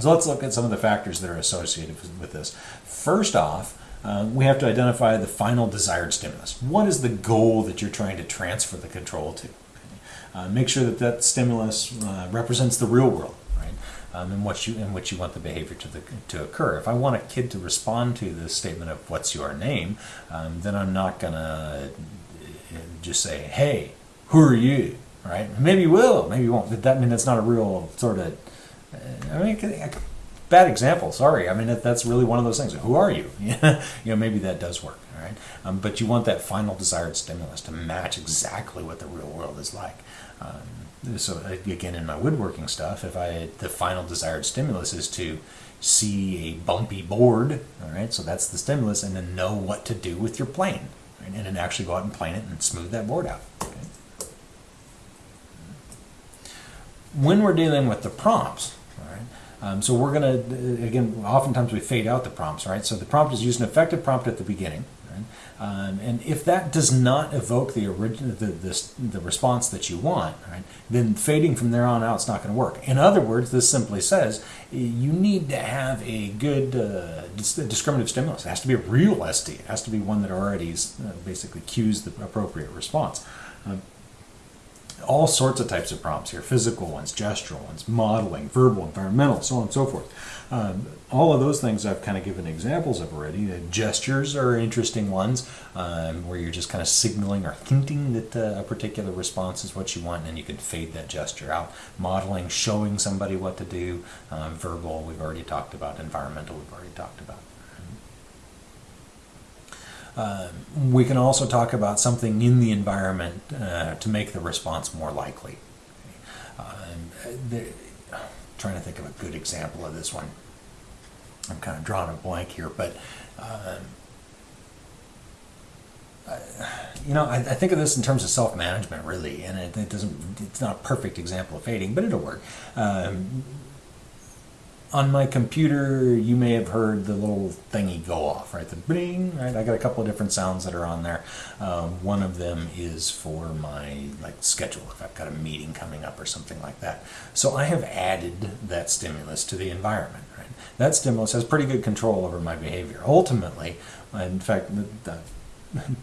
So let's look at some of the factors that are associated with this. First off, uh, we have to identify the final desired stimulus. What is the goal that you're trying to transfer the control to? Uh, make sure that that stimulus uh, represents the real world, right? Um, in what you in which you want the behavior to the, to occur. If I want a kid to respond to the statement of "What's your name," um, then I'm not gonna uh, just say, "Hey, who are you?" Right? Maybe you will, maybe you won't. But that I mean that's not a real sort of. Uh, I mean, bad example. Sorry. I mean that's really one of those things. Who are you? you know, maybe that does work. All right. Um, but you want that final desired stimulus to match exactly what the real world is like. Um, so again, in my woodworking stuff, if I the final desired stimulus is to see a bumpy board, all right, so that's the stimulus, and then know what to do with your plane, right, and then actually go out and plane it and smooth that board out. Okay? When we're dealing with the prompts, um, so we're going to again, oftentimes we fade out the prompts, right? So the prompt is use an effective prompt at the beginning. Um, and if that does not evoke the the, the, the, response that you want, right, then fading from there on out is not going to work. In other words, this simply says you need to have a good uh, discriminative stimulus. It has to be a real SD. It has to be one that already uh, basically cues the appropriate response. Um, all sorts of types of prompts here physical ones, gestural ones, modeling, verbal, environmental, so on and so forth. Um, all of those things I've kind of given examples of already. The gestures are interesting ones um, where you're just kind of signaling or hinting that uh, a particular response is what you want, and you can fade that gesture out. Modeling, showing somebody what to do. Uh, verbal, we've already talked about. Environmental, we've already talked about. Um, we can also talk about something in the environment uh, to make the response more likely. Um, the, trying to think of a good example of this one. I'm kind of drawing a blank here, but um, you know, I, I, think of this in terms of self-management, really, and it, it, doesn't. It's not a perfect example of fading, but it'll work. Um, on my computer, you may have heard the little thingy go off, right? The bing, right? I got a couple of different sounds that are on there. Um, one of them is for my like schedule, if I've got a meeting coming up or something like that. So I have added that stimulus to the environment, right? That stimulus has pretty good control over my behavior. Ultimately, in fact, the, the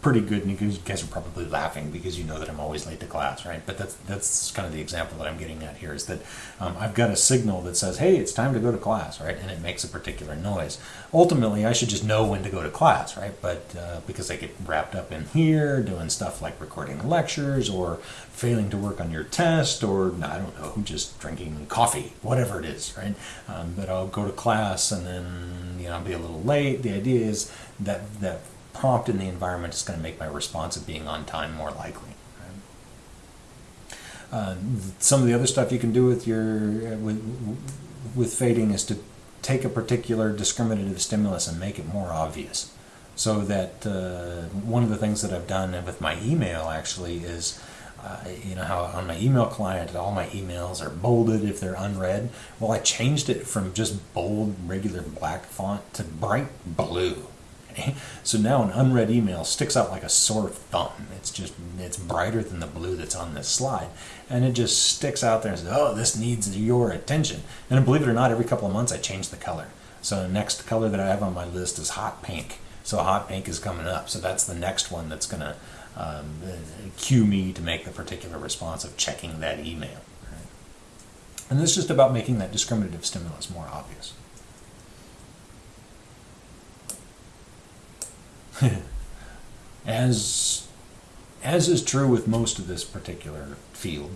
pretty good and you guys are probably laughing because you know that I'm always late to class, right? But that's that's kind of the example that I'm getting at here is that um, I've got a signal that says, hey, it's time to go to class, right? And it makes a particular noise. Ultimately, I should just know when to go to class, right? But uh, because I get wrapped up in here doing stuff like recording lectures or failing to work on your test or I don't know, just drinking coffee, whatever it is, right? Um, but I'll go to class and then you know I'll be a little late. The idea is that that prompt in the environment is going to make my response of being on time more likely. Uh, some of the other stuff you can do with your uh, with, with fading is to take a particular discriminative stimulus and make it more obvious. So that uh, one of the things that I've done with my email actually is, uh, you know how on my email client all my emails are bolded if they're unread. Well, I changed it from just bold regular black font to bright blue so now an unread email sticks out like a sore thumb. It's just, it's brighter than the blue that's on this slide. And it just sticks out there and says, oh, this needs your attention. And believe it or not, every couple of months I change the color. So the next color that I have on my list is hot pink. So hot pink is coming up. So that's the next one that's going to um, cue me to make the particular response of checking that email. And this is just about making that discriminative stimulus more obvious. As as is true with most of this particular field,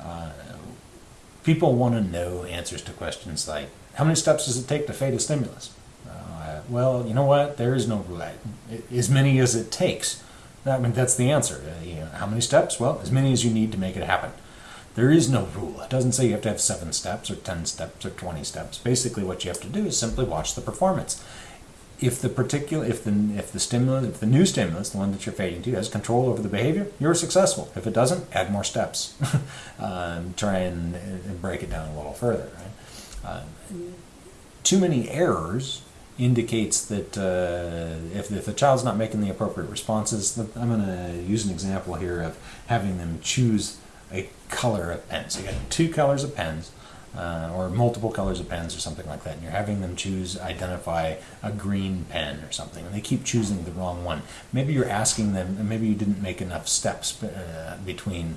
uh, people want to know answers to questions like, how many steps does it take to fade a stimulus? Uh, well, you know what? There is no rule. As many as it takes. I mean, that's the answer. Uh, you know, how many steps? Well, as many as you need to make it happen. There is no rule. It doesn't say you have to have seven steps or 10 steps or 20 steps. Basically, what you have to do is simply watch the performance if the particular if the if the stimulus if the new stimulus the one that you're fading to has control over the behavior you're successful. If it doesn't add more steps. Um, try and, and, break it down a little further right? Uh, too many errors indicates that uh, if, if the child's not making the appropriate responses I'm going to use an example here of having them choose a color of pen so you got two colors of pens uh, or multiple colors of pens or something like that, and you're having them choose, identify a green pen or something, and they keep choosing the wrong one. Maybe you're asking them, and maybe you didn't make enough steps uh, between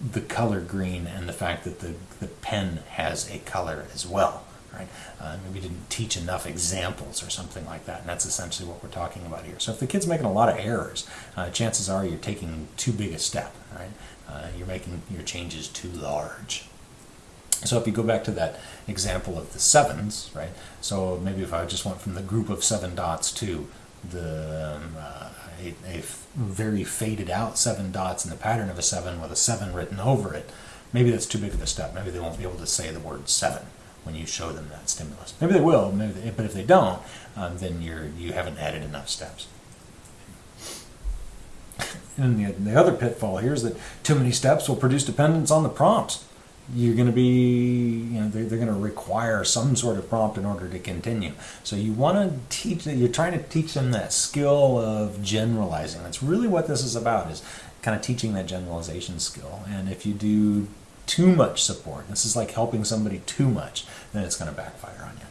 the color green and the fact that the, the pen has a color as well. Right? Uh, maybe didn't teach enough examples or something like that, and that's essentially what we're talking about here. So if the kid's making a lot of errors, uh, chances are you're taking too big a step. Right? Uh, you're making your changes too large. So if you go back to that example of the sevens, right? So maybe if I just went from the group of seven dots to the um, uh, a, a very faded out seven dots in the pattern of a seven with a seven written over it, maybe that's too big of a step. Maybe they won't be able to say the word seven when you show them that stimulus. Maybe they will, maybe they, but if they don't, um, then you're you haven't added enough steps. And the, the other pitfall here is that too many steps will produce dependence on the prompts. You're going to be, you know, they're, they're going to require some sort of prompt in order to continue. So you want to teach, that you're trying to teach them that skill of generalizing. That's really what this is about, is kind of teaching that generalization skill. And if you do too much support, this is like helping somebody too much, then it's going to backfire on you.